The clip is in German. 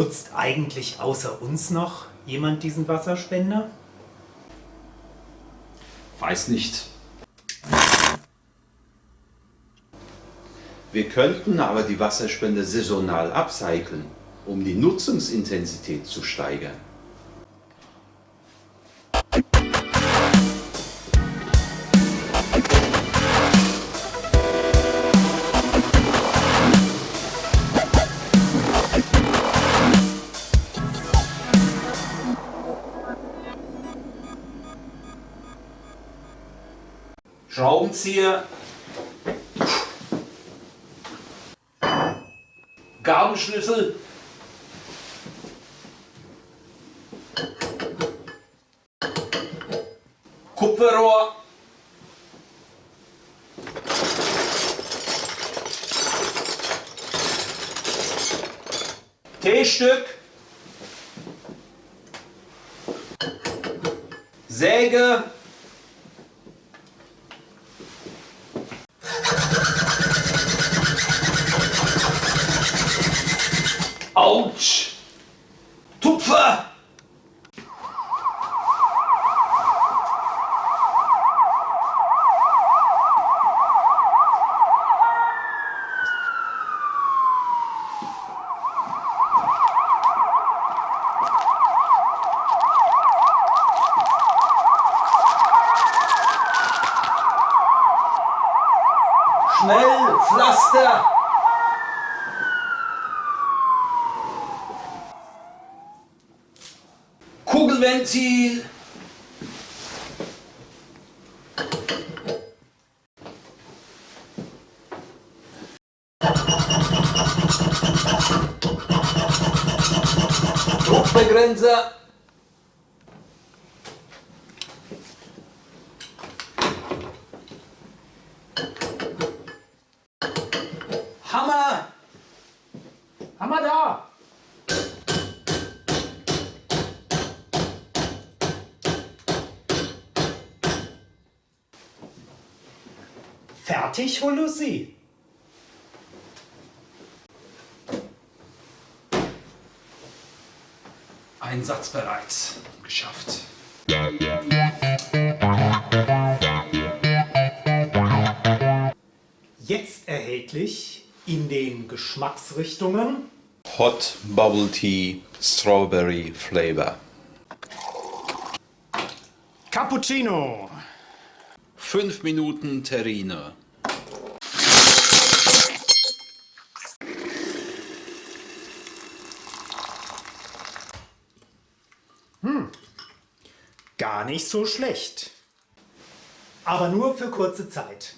Nutzt eigentlich außer uns noch jemand diesen Wasserspender? Weiß nicht. Wir könnten aber die Wasserspender saisonal upcyclen, um die Nutzungsintensität zu steigern. Schraubenzieher, Gabelschlüssel, Kupferrohr, T-Stück, Säge, Schnell, Pflaster! Kugelventil! Druckbegrenzer! Fertig, Holusi? Einsatzbereit. Geschafft. Jetzt erhältlich in den Geschmacksrichtungen Hot Bubble Tea Strawberry Flavor. Cappuccino, 5 Minuten Terrine. Gar nicht so schlecht. Aber nur für kurze Zeit.